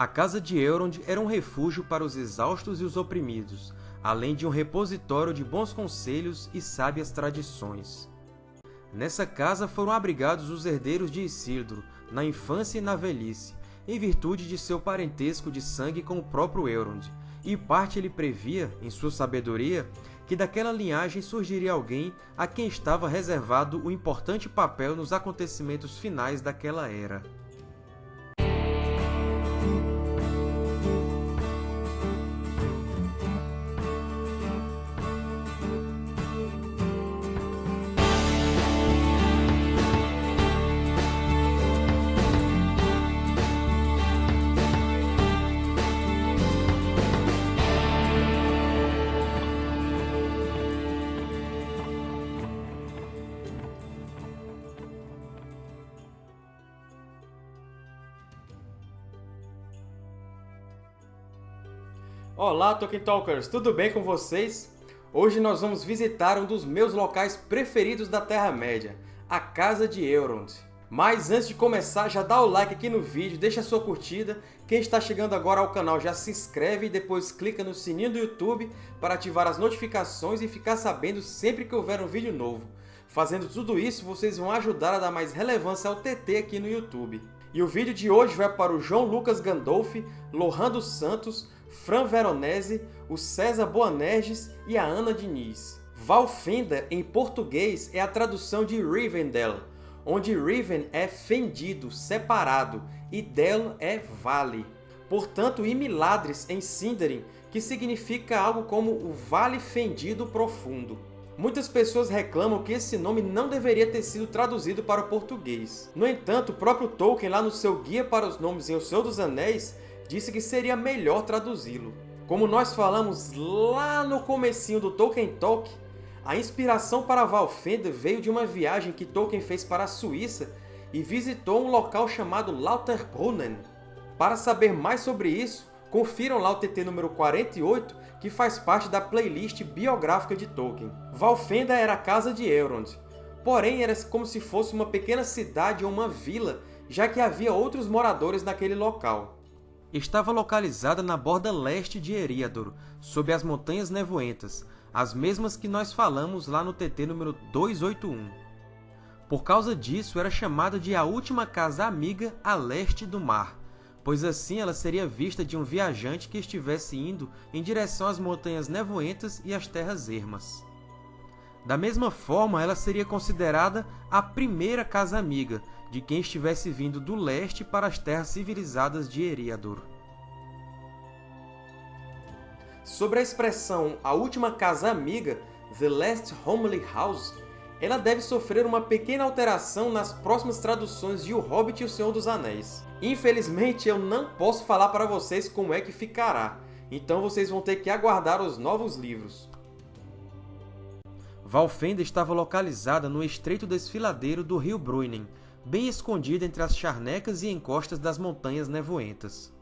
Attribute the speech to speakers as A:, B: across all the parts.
A: A Casa de Elrond era um refúgio para os exaustos e os oprimidos, além de um repositório de bons conselhos e sábias tradições. Nessa casa foram abrigados os herdeiros de Isildur, na infância e na velhice, em virtude de seu parentesco de sangue com o próprio Elrond, e parte ele previa, em sua sabedoria, que daquela linhagem surgiria alguém a quem estava reservado o importante papel nos acontecimentos finais daquela era.
B: Olá, Tolkien Talkers! Tudo bem com vocês? Hoje nós vamos visitar um dos meus locais preferidos da Terra-média, a Casa de Elrond. Mas antes de começar, já dá o like aqui no vídeo, deixa a sua curtida. Quem está chegando agora ao canal já se inscreve e depois clica no sininho do YouTube para ativar as notificações e ficar sabendo sempre que houver um vídeo novo. Fazendo tudo isso, vocês vão ajudar a dar mais relevância ao TT aqui no YouTube. E o vídeo de hoje vai para o João Lucas Gandolfi, Lohan dos Santos, Fran Veronese, o César Boanerges e a Ana Diniz. Valfenda, em português, é a tradução de Rivendell, onde Riven é fendido, separado, e Del é vale. Portanto, Imiladres, em Sindarin, que significa algo como o Vale Fendido Profundo. Muitas pessoas reclamam que esse nome não deveria ter sido traduzido para o português. No entanto, o próprio Tolkien, lá no seu Guia para os Nomes em O Senhor dos Anéis, disse que seria melhor traduzi-lo. Como nós falamos lá no comecinho do Tolkien Talk, a inspiração para Valfenda veio de uma viagem que Tolkien fez para a Suíça e visitou um local chamado Lauterbrunnen. Para saber mais sobre isso, confiram lá o TT número 48, que faz parte da playlist biográfica de Tolkien. Valfenda era a casa de Elrond, porém era como se fosse uma pequena cidade ou uma vila, já que havia outros moradores naquele local
A: estava localizada na borda leste de Eriador, sob as Montanhas Nevoentas, as mesmas que nós falamos lá no TT número 281. Por causa disso, era chamada de a última casa amiga a leste do mar, pois assim ela seria vista de um viajante que estivesse indo em direção às Montanhas Nevoentas e às Terras Ermas. Da mesma forma, ela seria considerada a primeira casa amiga de quem estivesse vindo do leste para as terras civilizadas de Eriador.
B: Sobre a expressão a última casa amiga, The Last Homely House, ela deve sofrer uma pequena alteração nas próximas traduções de O Hobbit e O Senhor dos Anéis. Infelizmente, eu não posso falar para vocês como é que ficará, então vocês vão ter que aguardar os novos livros.
A: Valfenda estava localizada no estreito desfiladeiro do rio Bruinen, bem escondida entre as charnecas e encostas das Montanhas Nevoentas.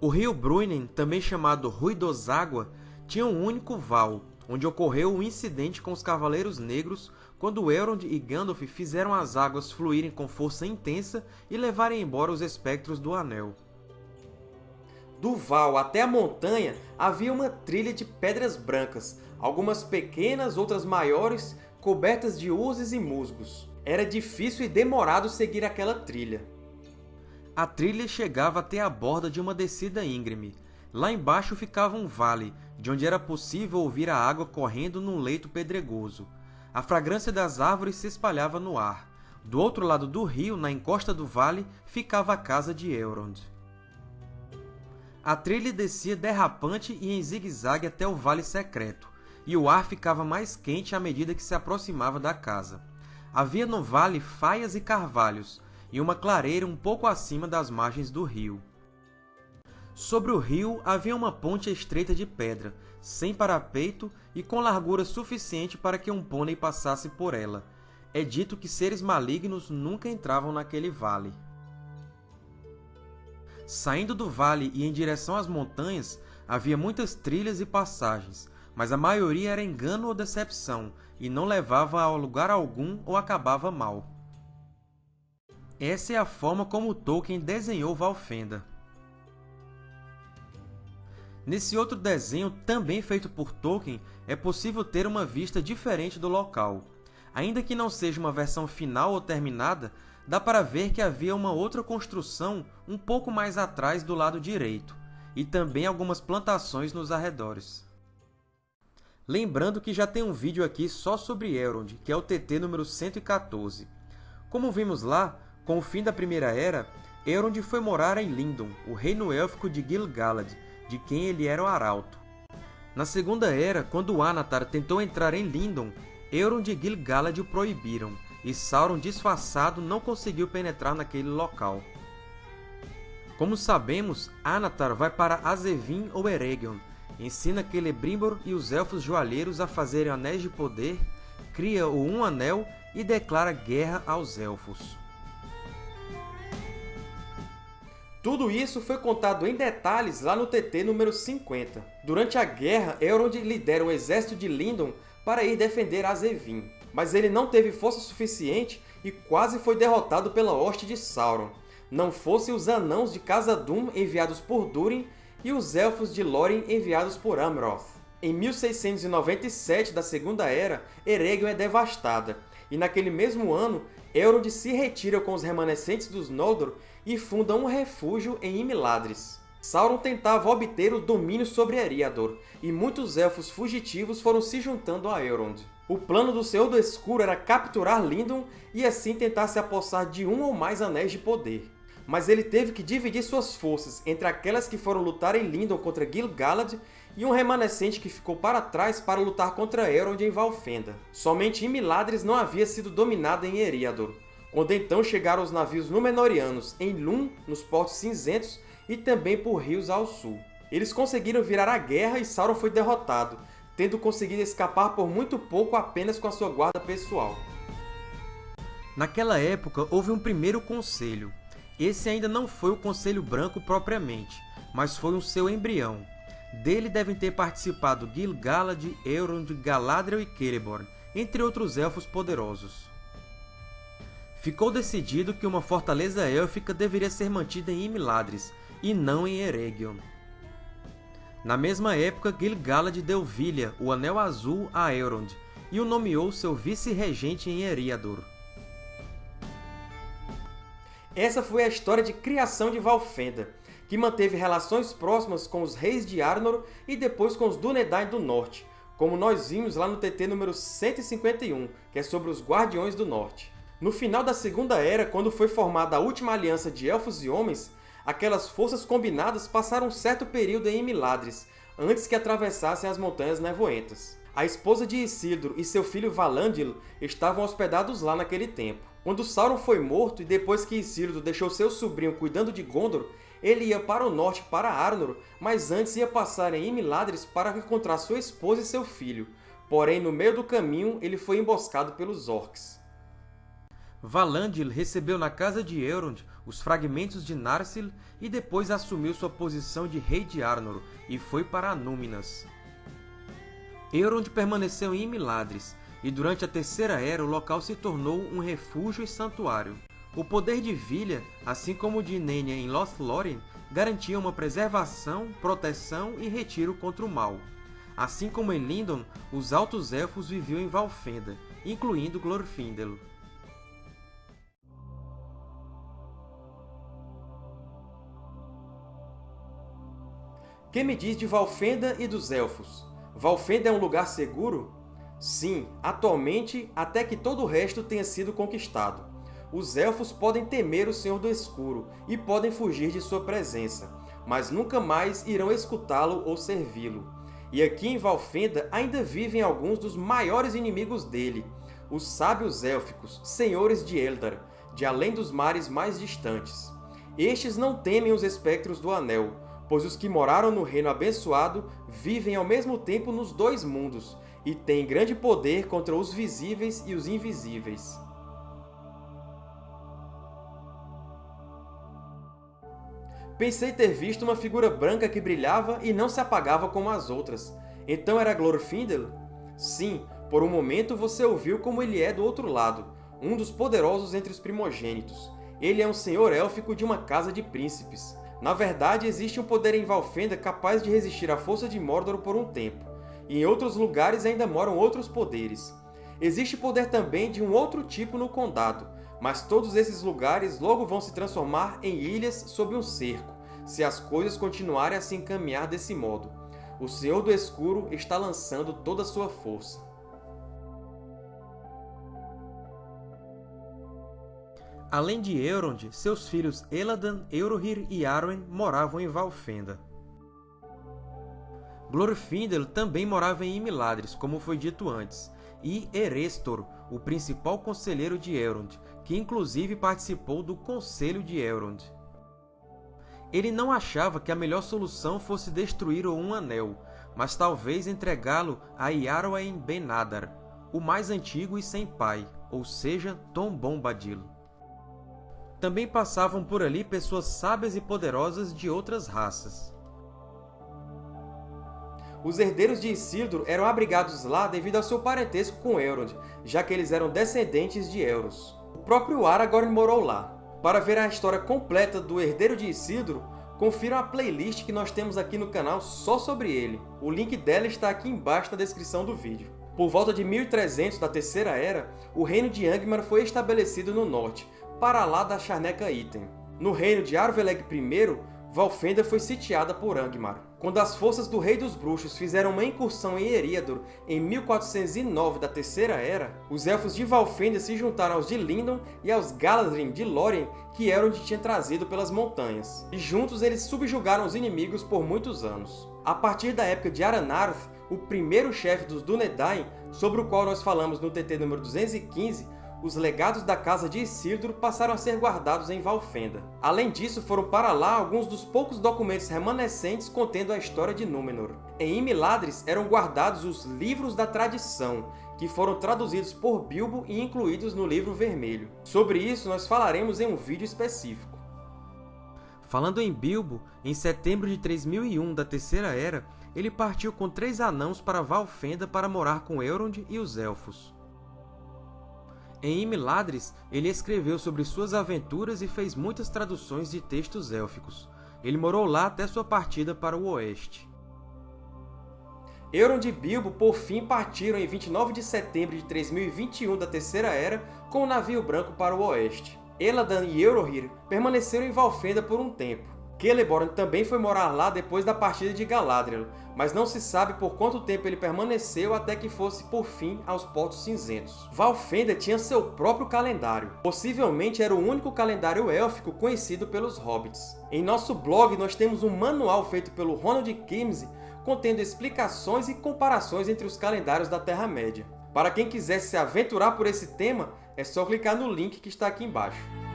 A: O rio Bruinen, também chamado Ruidoságua, tinha um único val, onde ocorreu um incidente com os Cavaleiros Negros quando Elrond e Gandalf fizeram as águas fluírem com força intensa e levarem embora os espectros do Anel.
B: Do val até a montanha havia uma trilha de pedras brancas, algumas pequenas, outras maiores, cobertas de urzes e musgos. Era difícil e demorado seguir aquela trilha.
A: A trilha chegava até a borda de uma descida íngreme. Lá embaixo ficava um vale, de onde era possível ouvir a água correndo num leito pedregoso. A fragrância das árvores se espalhava no ar. Do outro lado do rio, na encosta do vale, ficava a casa de Elrond. A trilha descia derrapante e em zigue-zague até o Vale Secreto, e o ar ficava mais quente à medida que se aproximava da casa. Havia no vale faias e carvalhos, e uma clareira um pouco acima das margens do rio. Sobre o rio havia uma ponte estreita de pedra, sem parapeito e com largura suficiente para que um pônei passasse por ela. É dito que seres malignos nunca entravam naquele vale. Saindo do vale e em direção às montanhas, havia muitas trilhas e passagens, mas a maioria era engano ou decepção, e não levava a lugar algum ou acabava mal. Essa é a forma como Tolkien desenhou Valfenda. Nesse outro desenho, também feito por Tolkien, é possível ter uma vista diferente do local. Ainda que não seja uma versão final ou terminada, dá para ver que havia uma outra construção um pouco mais atrás do lado direito, e também algumas plantações nos arredores. Lembrando que já tem um vídeo aqui só sobre Elrond, que é o TT número 114. Como vimos lá, com o fim da Primeira Era, Elrond foi morar em Lindon, o reino élfico de Gil-galad, de quem ele era o arauto. Na Segunda Era, quando Anatar tentou entrar em Lindon, Elrond e Gil-galad o proibiram, e Sauron, disfarçado, não conseguiu penetrar naquele local. Como sabemos, Anatar vai para Azevin ou Eregion, ensina Celebrimbor e os Elfos Joalheiros a fazerem anéis de poder, cria o Um Anel e declara guerra aos Elfos.
B: Tudo isso foi contado em detalhes lá no TT número 50. Durante a guerra, Elrond lidera o exército de Lindon para ir defender Azevin, mas ele não teve força suficiente e quase foi derrotado pela hoste de Sauron. Não fossem os Anãos de Khazad-dûm enviados por Durin e os Elfos de Lórien enviados por Amroth. Em 1697 da Segunda Era, Eregion é devastada, e naquele mesmo ano, Elrond se retira com os remanescentes dos Noldor e funda um refúgio em Imladris. Sauron tentava obter o domínio sobre Eriador, e muitos Elfos fugitivos foram se juntando a Elrond. O plano do Senhor do Escuro era capturar Lindon e assim tentar se apossar de um ou mais Anéis de Poder. Mas ele teve que dividir suas forças entre aquelas que foram lutar em Lindon contra Gil-galad e um remanescente que ficou para trás para lutar contra Elrond em Valfenda. Somente Imladris não havia sido dominada em Eriador, quando então chegaram os navios Númenóreanos em Lum, nos Portos Cinzentos, e também por rios ao sul. Eles conseguiram virar a guerra e Sauron foi derrotado, tendo conseguido escapar por muito pouco apenas com a sua guarda pessoal.
A: Naquela época, houve um primeiro conselho. Esse ainda não foi o Conselho Branco propriamente, mas foi um seu embrião. Dele devem ter participado Gil-galad, Elrond, Galadriel e Celeborn, entre outros elfos poderosos. Ficou decidido que uma fortaleza élfica deveria ser mantida em Imladris, e não em Eregion. Na mesma época, Gil-galad deu Vilha, o Anel Azul, a Elrond, e o nomeou seu vice-regente em Eriador.
B: Essa foi a história de criação de Valfenda, que manteve relações próximas com os reis de Arnor e depois com os Dúnedain do Norte, como nós vimos lá no TT número 151, que é sobre os Guardiões do Norte. No final da Segunda Era, quando foi formada a última aliança de Elfos e Homens, aquelas forças combinadas passaram um certo período em Imladris, antes que atravessassem as Montanhas Nevoentas. A esposa de Isildur e seu filho Valandil estavam hospedados lá naquele tempo. Quando Sauron foi morto e depois que Isildur deixou seu sobrinho cuidando de Gondor, ele ia para o norte para Arnor, mas antes ia passar em Imladris para encontrar sua esposa e seu filho. Porém, no meio do caminho, ele foi emboscado pelos Orcs.
A: Valandil recebeu na casa de Elrond os fragmentos de Narsil e depois assumiu sua posição de rei de Arnor e foi para Anúminas. Elrond permaneceu em Imladris, e durante a Terceira Era o local se tornou um refúgio e santuário. O poder de Vilha, assim como o de Nenya em Lothlórien, garantia uma preservação, proteção e retiro contra o mal. Assim como em Lindon, os Altos Elfos viviam em Valfenda, incluindo Glorfindel.
B: Que me diz de Valfenda e dos Elfos? Valfenda é um lugar seguro? Sim, atualmente, até que todo o resto tenha sido conquistado. Os Elfos podem temer o Senhor do Escuro e podem fugir de sua presença, mas nunca mais irão escutá-lo ou servi-lo. E aqui em Valfenda ainda vivem alguns dos maiores inimigos dele, os Sábios Élficos, Senhores de Eldar, de além dos mares mais distantes. Estes não temem os espectros do Anel, pois os que moraram no Reino Abençoado vivem ao mesmo tempo nos dois mundos, e têm grande poder contra os visíveis e os invisíveis. Pensei ter visto uma figura branca que brilhava e não se apagava como as outras. Então era Glorfindel? Sim, por um momento você ouviu como ele é do outro lado, um dos poderosos entre os primogênitos. Ele é um senhor élfico de uma casa de príncipes Na verdade, existe um poder em Valfenda capaz de resistir à força de Mordor por um tempo, e em outros lugares ainda moram outros poderes. Existe poder também de um outro tipo no Condado, mas todos esses lugares logo vão se transformar em ilhas sob um cerco, se as coisas continuarem a se encaminhar desse modo. O Senhor do Escuro está lançando toda a sua força.
A: Além de Elrond, seus filhos Eladan, Eurohir e Arwen moravam em Valfenda. Glorfindel também morava em Imladris, como foi dito antes, e Erestor, o principal conselheiro de Elrond, que inclusive participou do Conselho de Elrond. Ele não achava que a melhor solução fosse destruir o Um Anel, mas talvez entregá-lo a Iarwain Ben-Hadar, o mais antigo e sem pai, ou seja, Tom Bombadil. Também passavam por ali pessoas sábias e poderosas de outras raças.
B: Os herdeiros de Isildur eram abrigados lá devido ao seu parentesco com Elrond, já que eles eram descendentes de Elros. O próprio Aragorn morou lá. Para ver a história completa do herdeiro de Isildur, confiram a playlist que nós temos aqui no canal só sobre ele. O link dela está aqui embaixo na descrição do vídeo. Por volta de 1300 da Terceira Era, o reino de Angmar foi estabelecido no norte, para lá da Charneca Item. No reino de Arveleg I, Valfenda foi sitiada por Angmar. Quando as forças do Rei dos Bruxos fizeram uma incursão em Eriador em 1409 da Terceira Era, os Elfos de Valfenda se juntaram aos de Lindon e aos Galadrim de Lórien que Elrond tinha trazido pelas montanhas, e juntos eles subjugaram os inimigos por muitos anos. A partir da época de Aranarth, o primeiro chefe dos Dúnedain, sobre o qual nós falamos no TT número 215, os legados da Casa de Isildur passaram a ser guardados em Valfenda. Além disso, foram para lá alguns dos poucos documentos remanescentes contendo a história de Númenor. Em Imladris eram guardados os Livros da Tradição, que foram traduzidos por Bilbo e incluídos no Livro Vermelho. Sobre isso, nós falaremos em um vídeo específico.
A: Falando em Bilbo, em setembro de 3001 da Terceira Era, ele partiu com três anãos para Valfenda para morar com Elrond e os Elfos. Em Imladris, ele escreveu sobre suas aventuras e fez muitas traduções de textos élficos. Ele morou lá até sua partida para o oeste.
B: Euron e Bilbo, por fim, partiram em 29 de setembro de 3021 da Terceira Era com o navio branco para o oeste. Eladan e Eurohir permaneceram em Valfenda por um tempo. Celeborn também foi morar lá depois da partida de Galadriel, mas não se sabe por quanto tempo ele permaneceu até que fosse, por fim, aos Portos Cinzentos. Valfenda tinha seu próprio calendário. Possivelmente era o único calendário élfico conhecido pelos Hobbits. Em nosso blog, nós temos um manual feito pelo Ronald Kimsey contendo explicações e comparações entre os calendários da Terra-média. Para quem quiser se aventurar por esse tema, é só clicar no link que está aqui embaixo.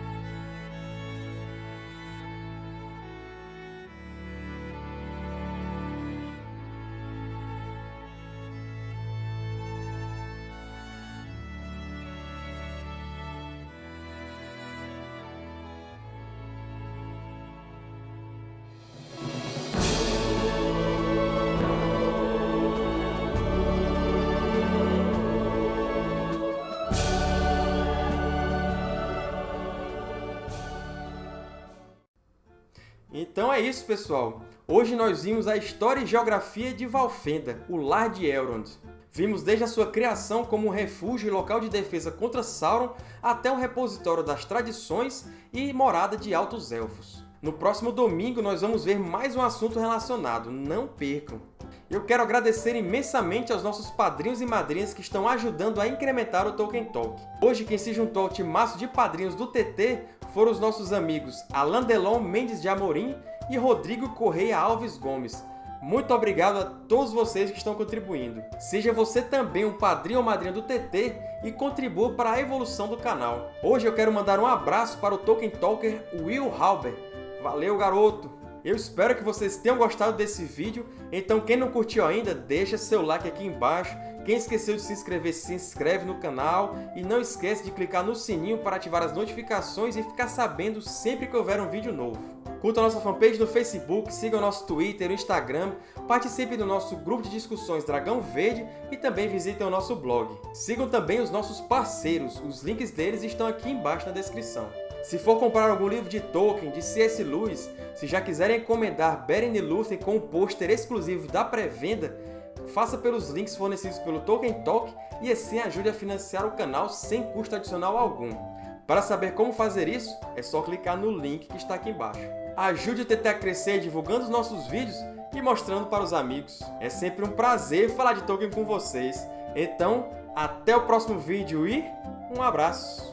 B: Então é isso, pessoal! Hoje nós vimos a história e geografia de Valfenda, o lar de Elrond. Vimos desde a sua criação como um refúgio e local de defesa contra Sauron, até um repositório das tradições e morada de Altos Elfos. No próximo domingo nós vamos ver mais um assunto relacionado, não percam! Eu quero agradecer imensamente aos nossos padrinhos e madrinhas que estão ajudando a incrementar o Tolkien Talk. Hoje quem se juntou ao timaço de padrinhos do TT foram os nossos amigos Alain Delon Mendes de Amorim e Rodrigo Correia Alves Gomes. Muito obrigado a todos vocês que estão contribuindo. Seja você também um padrinho ou madrinha do TT e contribua para a evolução do canal. Hoje eu quero mandar um abraço para o Tolkien Talker Will Halber. Valeu, garoto! Eu espero que vocês tenham gostado desse vídeo, então quem não curtiu ainda, deixa seu like aqui embaixo. Quem esqueceu de se inscrever, se inscreve no canal e não esquece de clicar no sininho para ativar as notificações e ficar sabendo sempre que houver um vídeo novo. Curta a nossa fanpage no Facebook, siga o nosso Twitter e Instagram, participe do nosso grupo de discussões Dragão Verde e também visitem o nosso blog. Sigam também os nossos parceiros, os links deles estão aqui embaixo na descrição. Se for comprar algum livro de Tolkien, de C.S. Lewis, se já quiserem encomendar Beren e Lúthien com um pôster exclusivo da pré-venda, faça pelos links fornecidos pelo Tolkien Talk e assim ajude a financiar o canal sem custo adicional algum. Para saber como fazer isso, é só clicar no link que está aqui embaixo. Ajude o TT a crescer divulgando os nossos vídeos e mostrando para os amigos. É sempre um prazer falar de Tolkien com vocês. Então, até o próximo vídeo e um abraço!